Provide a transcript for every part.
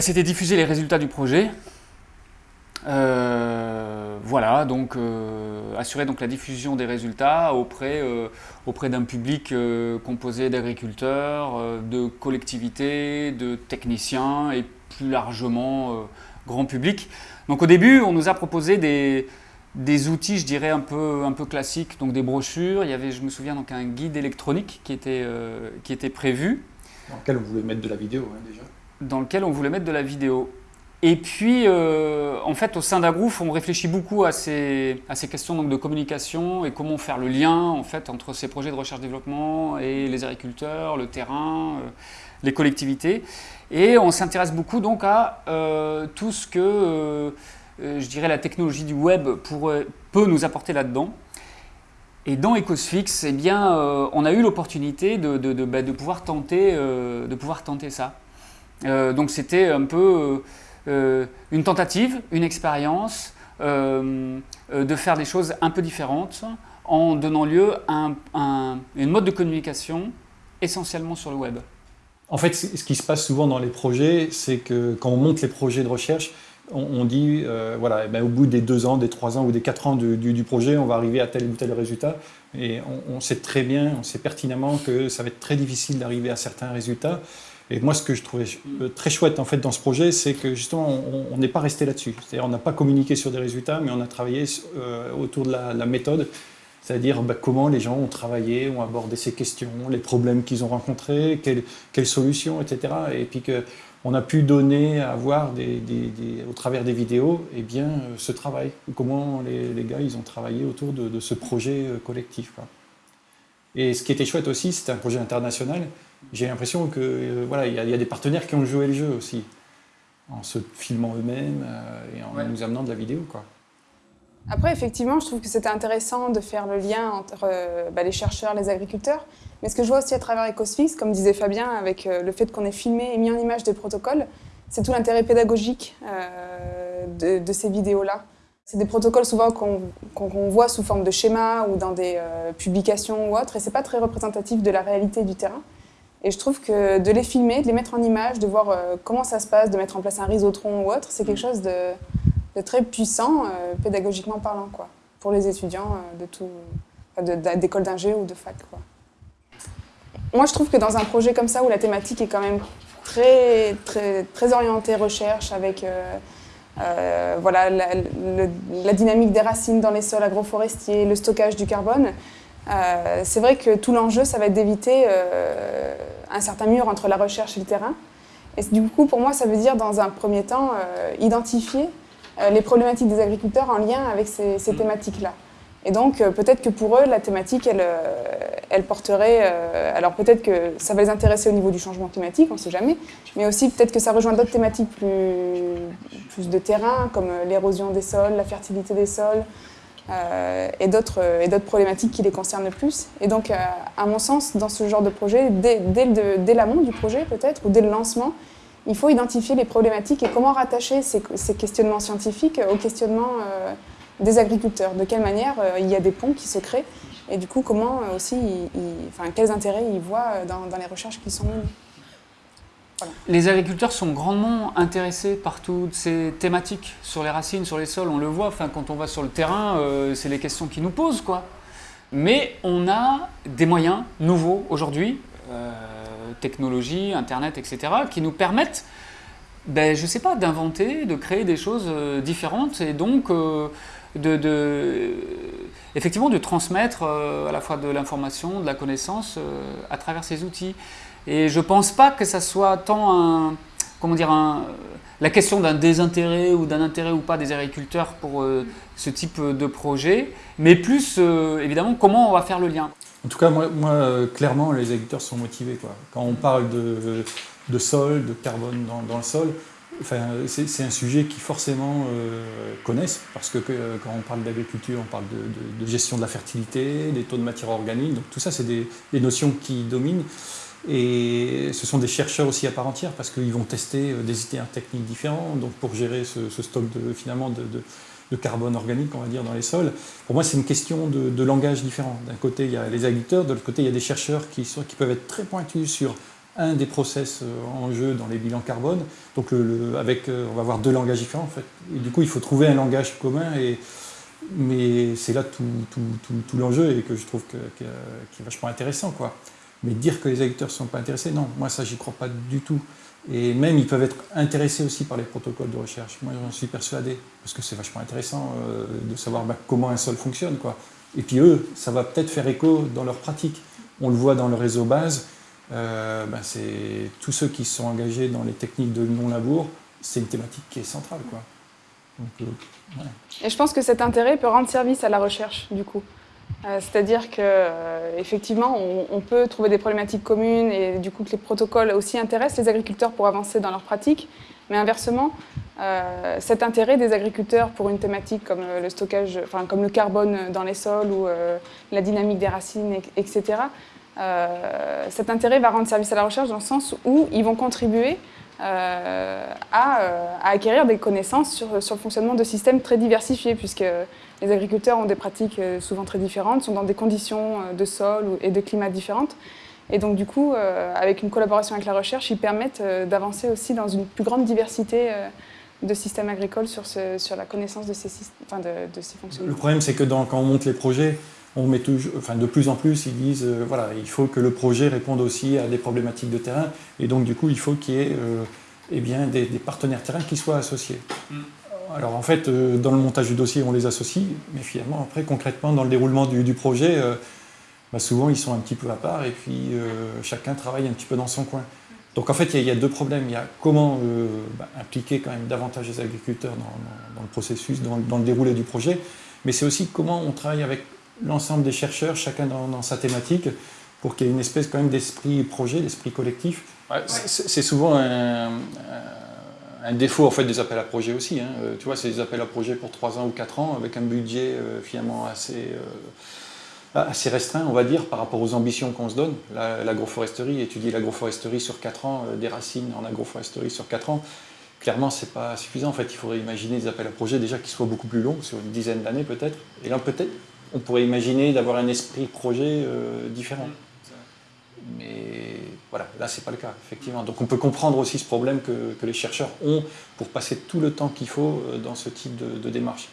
C'était diffuser les résultats du projet. Euh, voilà, donc euh, assurer donc, la diffusion des résultats auprès, euh, auprès d'un public composé d'agriculteurs, de collectivités, de techniciens et plus largement grand public. Donc au début, on nous a proposé des, des outils, je dirais, un peu, un peu classiques, donc des brochures. Il y avait, je me souviens, donc un guide électronique qui était, qui était prévu. Dans lequel on voulait mettre de la vidéo, hein, déjà Dans lequel on voulait mettre de la vidéo. Et puis, euh, en fait, au sein d'Agrouf, on réfléchit beaucoup à ces, à ces questions donc, de communication et comment faire le lien en fait, entre ces projets de recherche-développement et les agriculteurs, le terrain, euh, les collectivités. Et on s'intéresse beaucoup donc à euh, tout ce que, je dirais, la technologie du web peut nous apporter là-dedans. Et dans Ecosfix, eh bien, on a eu l'opportunité de, de, de, bah, pouvoir de pouvoir tenter ça. Donc c'était un peu euh, une tentative, une expérience, euh, euh, de faire des choses un peu différentes en donnant lieu à un, une mode de communication essentiellement sur le web. En fait, ce qui se passe souvent dans les projets, c'est que quand on monte les projets de recherche, on, dit, voilà, eh ben, au bout des deux ans, des trois ans ou des quatre ans du, projet, on va arriver à tel ou tel résultat. Et on, on, sait très bien, on sait pertinemment que ça va être très difficile d'arriver à certains résultats. Et moi, ce que je trouvais euh, très chouette en fait dans ce projet, c'est que justement, on n'est pas resté là-dessus. C'est-à-dire, on n'a pas communiqué sur des résultats, mais on a travaillé euh, autour de la, méthode, c'est-à-dire bah, comment les gens ont travaillé, ont abordé ces questions, les problèmes qu'ils ont rencontrés, quelles, solutions, etc. Et puis que on a pu donner à voir au travers des vidéos eh bien, euh, ce travail, comment les, gars ils ont travaillé autour de, ce projet collectif. Et ce qui était chouette aussi, c'était un projet international, j'ai l'impression que euh, voilà, il y, a des partenaires qui ont joué le jeu aussi, en se filmant eux-mêmes euh, et en nous amenant de la vidéo. Quoi. Après, effectivement, je trouve que c'était intéressant de faire le lien entre euh, bah, les chercheurs, les agriculteurs. Mais ce que je vois aussi à travers Ecosfix, comme disait Fabien, avec le fait qu'on ait filmé et mis en image des protocoles, c'est tout l'intérêt pédagogique de, ces vidéos-là. C'est des protocoles souvent qu'on voit sous forme de schéma ou dans des publications ou autres, et c'est pas très représentatif de la réalité du terrain. Et je trouve que de les filmer, de les mettre en image, de voir euh, comment ça se passe, de mettre en place un risotron ou autre, c'est quelque chose de, très puissant, euh, pédagogiquement parlant, quoi, pour les étudiants euh, de tout, d'école d'ingé ou de fac. Quoi. Moi, je trouve que dans un projet comme ça, où la thématique est quand même très, très, très orientée recherche, avec voilà, la, la, dynamique des racines dans les sols agroforestiers, le stockage du carbone, euh, c'est vrai que tout l'enjeu, ça va être d'éviter euh, un certain mur entre la recherche et le terrain. Et du coup, pour moi, ça veut dire, dans un premier temps, euh, identifier les problématiques des agriculteurs en lien avec ces, ces mm. thématiques-là. Et donc, peut-être que pour eux, la thématique, elle, elle porterait... alors peut-être que ça va les intéresser au niveau du changement climatique, on ne sait jamais, mais aussi peut-être que ça rejoint d'autres thématiques plus, de terrain, comme l'érosion des sols, la fertilité des sols, euh, et d'autres problématiques qui les concernent le plus. Et donc, euh, à mon sens, dans ce genre de projet, dès, dès, l'amont du projet peut-être, ou dès le lancement, il faut identifier les problématiques et comment rattacher ces, questionnements scientifiques aux questionnements euh, des agriculteurs. De quelle manière il y a des ponts qui se créent et du coup, comment aussi, enfin, quels intérêts ils voient dans, dans les recherches qui sont menées? Les agriculteurs sont grandement intéressés par toutes ces thématiques sur les racines, sur les sols, on le voit, enfin, quand on va sur le terrain, euh, c'est les questions qui nous posent. Quoi. Mais on a des moyens nouveaux aujourd'hui, euh, technologie, Internet, etc., qui nous permettent, ben, je sais pas, d'inventer, de créer des choses euh, différentes et donc de, effectivement de transmettre à la fois de l'information, de la connaissance à travers ces outils. Et je ne pense pas que ça soit tant un, comment dire, la question d'un désintérêt ou d'un intérêt ou pas des agriculteurs pour euh, ce type de projet, mais plus euh, évidemment comment on va faire le lien. En tout cas, moi, euh, clairement, les agriculteurs sont motivés. Quand on parle de sol, de carbone dans, le sol, c'est un sujet qu'ils forcément connaissent, parce que, quand on parle d'agriculture, on parle de, de, gestion de la fertilité, des taux de matière organique, donc tout ça, c'est des, notions qui dominent. Et ce sont des chercheurs aussi à part entière parce qu'ils vont tester euh, des itinéraires techniques différents donc pour gérer ce, stock de, finalement de, carbone organique, on va dire, dans les sols. Pour moi, c'est une question de, langage différent. D'un côté, il y a les agriculteurs, de l'autre côté, il y a des chercheurs qui, sont, qui peuvent être très pointus sur un des process en jeu dans les bilans carbone. Donc avec, on va avoir deux langages différents en fait. Et du coup, il faut trouver un langage commun. Et, mais c'est là tout, l'enjeu et que je trouve que, qui est vachement intéressant. Quoi. Mais dire que les agriculteurs ne sont pas intéressés, non, moi ça j'y crois pas du tout. Et même ils peuvent être intéressés aussi par les protocoles de recherche. Moi j'en suis persuadé, parce que c'est vachement intéressant euh, de savoir bah, comment un sol fonctionne. Quoi. Et puis eux, ça va peut-être faire écho dans leur pratique. On le voit dans le réseau base, euh, bah, c'est tous ceux qui sont engagés dans les techniques de non-labour, c'est une thématique qui est centrale. Quoi. Euh, Et je pense que cet intérêt peut rendre service à la recherche, du coup. Euh, c'est-à-dire qu'effectivement, euh, on, peut trouver des problématiques communes et du coup que les protocoles aussi intéressent les agriculteurs pour avancer dans leur pratique. Mais inversement, cet intérêt des agriculteurs pour une thématique comme le stockage, enfin comme le carbone dans les sols ou la dynamique des racines, etc., cet intérêt va rendre service à la recherche dans le sens où ils vont contribuer à, acquérir des connaissances sur, le fonctionnement de systèmes très diversifiés, puisque les agriculteurs ont des pratiques euh, souvent très différentes, sont dans des conditions euh, de sol et de climat différentes. Et donc du coup, euh, avec une collaboration avec la recherche, ils permettent d'avancer aussi dans une plus grande diversité de systèmes agricoles sur, la connaissance de ces, enfin. Le problème, c'est que quand on monte les projets, on met enfin, de plus en plus, ils disent, voilà, il faut que le projet réponde aussi à des problématiques de terrain, et donc du coup, il faut qu'il y ait eh bien, des, partenaires terrain qui soient associés. Mm alors en fait, euh, dans le montage du dossier, on les associe, mais finalement, après, concrètement, dans le déroulement du, projet, euh, bah, souvent, ils sont un petit peu à part, et puis euh, chacun travaille un petit peu dans son coin. Donc en fait, il y, a deux problèmes. Il y a comment bah, impliquer quand même davantage les agriculteurs dans, le processus, dans, le déroulé du projet, mais c'est aussi comment on travaille avec l'ensemble des chercheurs, chacun dans, sa thématique, pour qu'il y ait une espèce quand même d'esprit projet, d'esprit collectif. c'est souvent un un défaut en fait des appels à projets aussi. Hein. Euh, tu vois, c'est des appels à projets pour 3 ans ou 4 ans avec un budget euh, finalement assez, euh, assez restreint, on va dire, par rapport aux ambitions qu'on se donne. L'agroforesterie, étudier l'agroforesterie sur 4 ans, des racines en agroforesterie sur 4 ans, clairement, c'est pas suffisant. En fait, il faudrait imaginer des appels à projets déjà qui soient beaucoup plus longs, sur une dizaine d'années peut-être. Et là, peut-être, on pourrait imaginer d'avoir un esprit projet différent. Mais voilà, là, ce n'est pas le cas, effectivement. Donc on peut comprendre aussi ce problème que, les chercheurs ont pour passer tout le temps qu'il faut euh, dans ce type de, démarche.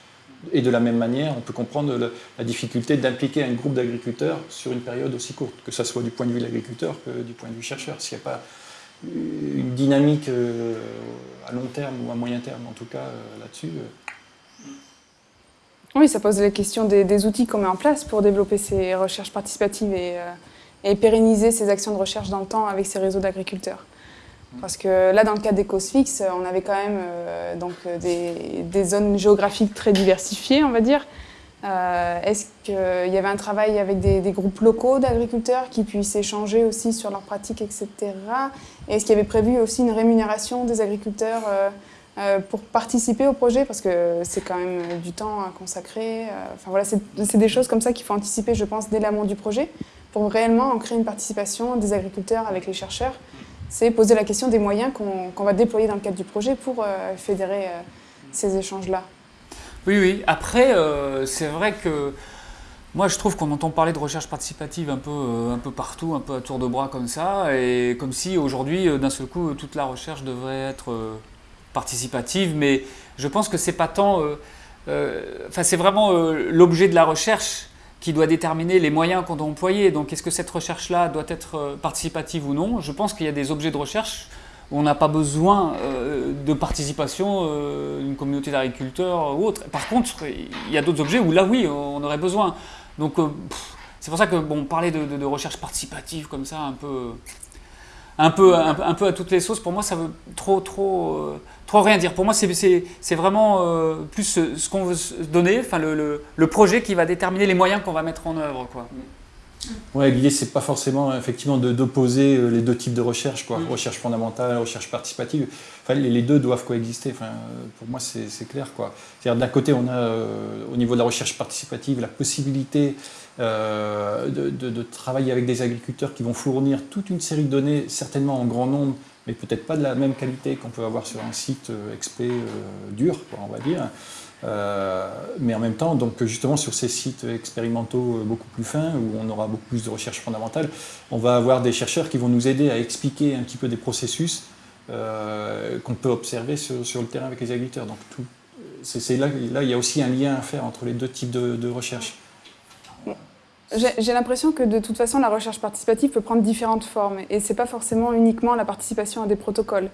Et de la même manière, on peut comprendre la difficulté d'impliquer un groupe d'agriculteurs sur une période aussi courte, que ce soit du point de vue de l'agriculteur que du point de vue chercheur. S'il n'y a pas une dynamique euh, à long terme ou à moyen terme, en tout cas, euh, là-dessus. Oui, ça pose la question des, outils qu'on met en place pour développer ces recherches participatives et et pérenniser ces actions de recherche dans le temps avec ces réseaux d'agriculteurs. Parce que là, dans le cadre des causes fixes, on avait quand même euh, donc, des, zones géographiques très diversifiées, on va dire. Euh, est-ce qu'il y avait un travail avec des, groupes locaux d'agriculteurs qui puissent échanger aussi sur leurs pratiques, etc. Est-ce qu'il y avait prévu aussi une rémunération des agriculteurs euh, pour participer au projet Parce que c'est quand même du temps à consacrer. Enfin voilà, c'est des choses comme ça qu'il faut anticiper, je pense, dès l'amont du projet pour réellement en créer une participation des agriculteurs avec les chercheurs, c'est poser la question des moyens qu'on va déployer dans le cadre du projet pour euh, fédérer euh, ces échanges-là. Oui, oui. Après, euh, c'est vrai que moi, je trouve qu'on entend parler de recherche participative un peu, un peu partout, un peu à tour de bras comme ça, et comme si aujourd'hui, d'un seul coup, toute la recherche devrait être participative, mais je pense que c'est pas tant... Enfin, c'est vraiment l'objet de la recherche qui doit déterminer les moyens qu'on doit employer. Donc est-ce que cette recherche-là doit être euh, participative ou non? Je pense qu'il y a des objets de recherche où on n'a pas besoin euh, de participation euh, d'une communauté d'agriculteurs ou autre. Par contre, il y a d'autres objets où là, oui, on aurait besoin. Donc c'est pour ça que bon, parler de, recherche participative comme ça, un peu, un peu, un, peu à toutes les sauces, pour moi, ça veut trop, trop, trop rien dire. Pour moi, c'est vraiment euh, plus ce, qu'on veut se donner, enfin le, le, projet qui va déterminer les moyens qu'on va mettre en œuvre. Quoi. Ouais, l'idée, c'est pas forcément effectivement d'opposer euh, les deux types de recherche, quoi. Mm. recherche fondamentale, recherche participative. Enfin, les, deux doivent coexister. Enfin, pour moi, c'est clair. C'est-à-dire, d'un côté, on a euh, au niveau de la recherche participative la possibilité de, de, travailler avec des agriculteurs qui vont fournir toute une série de données, certainement en grand nombre, mais peut-être pas de la même qualité qu'on peut avoir sur un site euh, XP euh, dur, on va dire. mais en même temps, donc justement sur ces sites expérimentaux beaucoup plus fins, où on aura beaucoup plus de recherche fondamentale, on va avoir des chercheurs qui vont nous aider à expliquer un petit peu des processus qu'on peut observer sur, le terrain avec les agriculteurs. Donc c'est là, là, il y a aussi un lien à faire entre les deux types de recherche. J'ai l'impression que de toute façon, la recherche participative peut prendre différentes formes. Et ce n'est pas forcément uniquement la participation à des protocoles.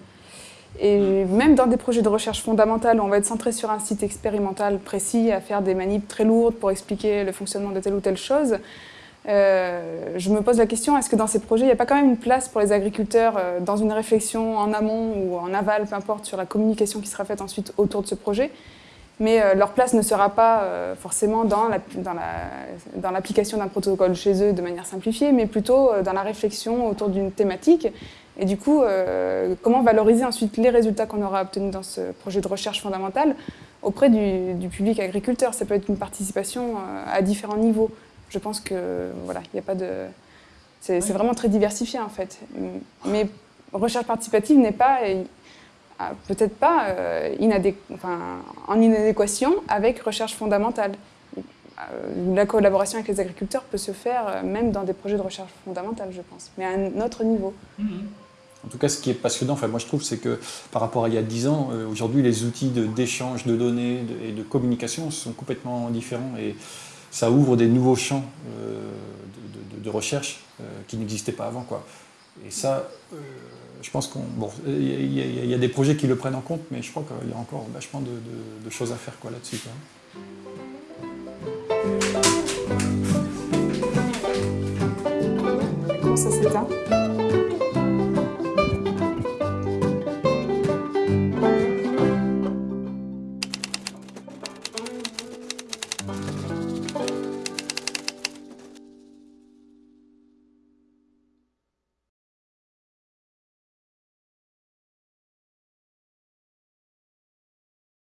Et même dans des projets de recherche fondamentale, où on va être centré sur un site expérimental précis, à faire des manips très lourdes pour expliquer le fonctionnement de telle ou telle chose, euh, je me pose la question, est-ce que dans ces projets, il n'y a pas quand même une place pour les agriculteurs euh, dans une réflexion en amont ou en aval, peu importe, sur la communication qui sera faite ensuite autour de ce projet? Mais euh, leur place ne sera pas euh, forcément dans l'application d'un protocole chez eux de manière simplifiée, mais plutôt euh, dans la réflexion autour d'une thématique. Et du coup, comment valoriser ensuite les résultats qu'on aura obtenus dans ce projet de recherche fondamentale auprès du, public agriculteur? Ça peut être une participation à différents niveaux. Je pense que voilà, il a pas de... C'est vraiment très diversifié en fait. Mais recherche participative n'est pas peut-être pas euh, en inadéquation avec recherche fondamentale. Euh, la collaboration avec les agriculteurs peut se faire euh, même dans des projets de recherche fondamentale, je pense, mais à un autre niveau. En tout cas, ce qui est passionnant, enfin, moi je trouve, c'est que par rapport à il y a 10 ans, aujourd'hui, les outils d'échange de, données et de communication sont complètement différents et ça ouvre des nouveaux champs de, de, recherche qui n'existaient pas avant. Quoi. Et ça, je pense qu'il bon, y, y, a des projets qui le prennent en compte, mais je crois qu'il y a encore vachement de, choses à faire là-dessus. Comment ça s'éteint